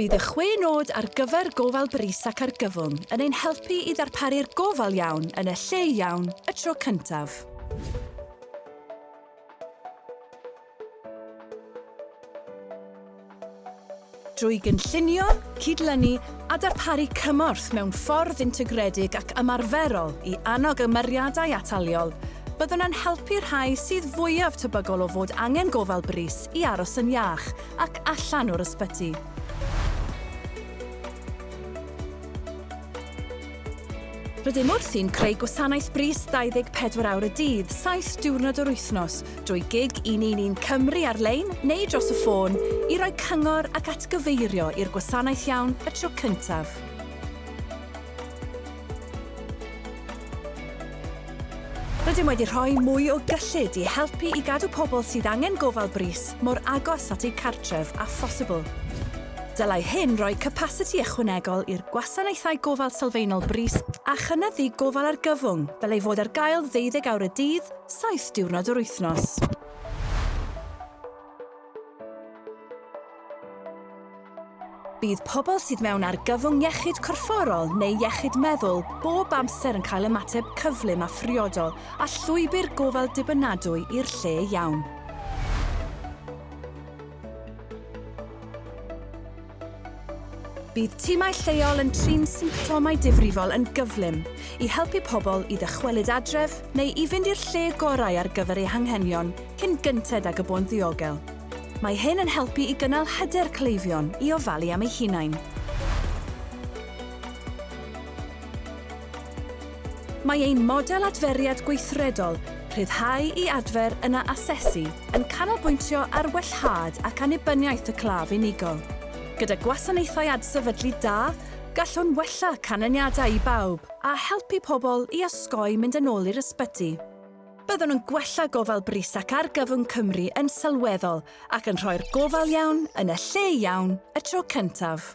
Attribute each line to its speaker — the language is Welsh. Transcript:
Speaker 1: Bydd y chwe nod ar gyfer gofal bris ac argyfwng yn ein helpu i ddarparu'r gofal iawn yn y lle iawn y tro cyntaf. drwy gynllunio, cydlynu a darparu cymorth mewn ffordd integredig ac ymarferol i annog ymyriadau ataliol, byddwn yn helpu rhai sydd fwyaf tebygol o fod angen gofal bris i aros yn iach ac allan o'r ysbyty. Rydym wrthi'n creu gwasanaeth bris 24 awr y dydd, 7 diwrnod o'r wythnos, drwy gig 111 Cymru ar-lein neu dros y ffôn, i roi cyngor ac atgyfeirio i'r gwasanaeth iawn y tro cyntaf. Rydym wedi rhoi mwy o gyllid i helpu i gadw pobl sydd angen gofal bris mor agos at eu cartref a phosibl. Dylai hyn roi capacity ychwanegol i'r gwasanaethau gofal sylfaenol bris a chynyddu gofal ar gyfwng fel ei fod ar gael 12 awr y dydd, 7 diwrnod yr wythnos. Bydd pobl sydd mewn ar gyfwng iechyd corfforol neu iechyd meddwl bob amser yn cael ymateb cyflym a phriodol a llwybr gofal dibynadwy i'r lle iawn. Bydd timau lleol yn trin symptomau difrifol yn gyflym i helpu pobl i ddychwelyd adref neu i fynd i'r lle gorau ar gyfer eu hanghenion cyn gynted ag y bo'n ddiogel. Mae hyn yn helpu i gynnal hyder cleifion i ofalu am eu hunain. Mae ein model adferiad gweithredol rhyddhau i adfer yna asesu yn canolbwyntio ar wellhad ac anibyniaeth y claf unigol. Gyda gwasanaethau adsefydlu da, gallwn wella canlyniadau i bawb a helpu pobl i osgoi mynd yn ôl i'r ysbyty. Byddwn yn gwella gofal bris ac argyfwng Cymru yn sylweddol ac yn rhoi'r gofal iawn yn y lle iawn y tro cyntaf.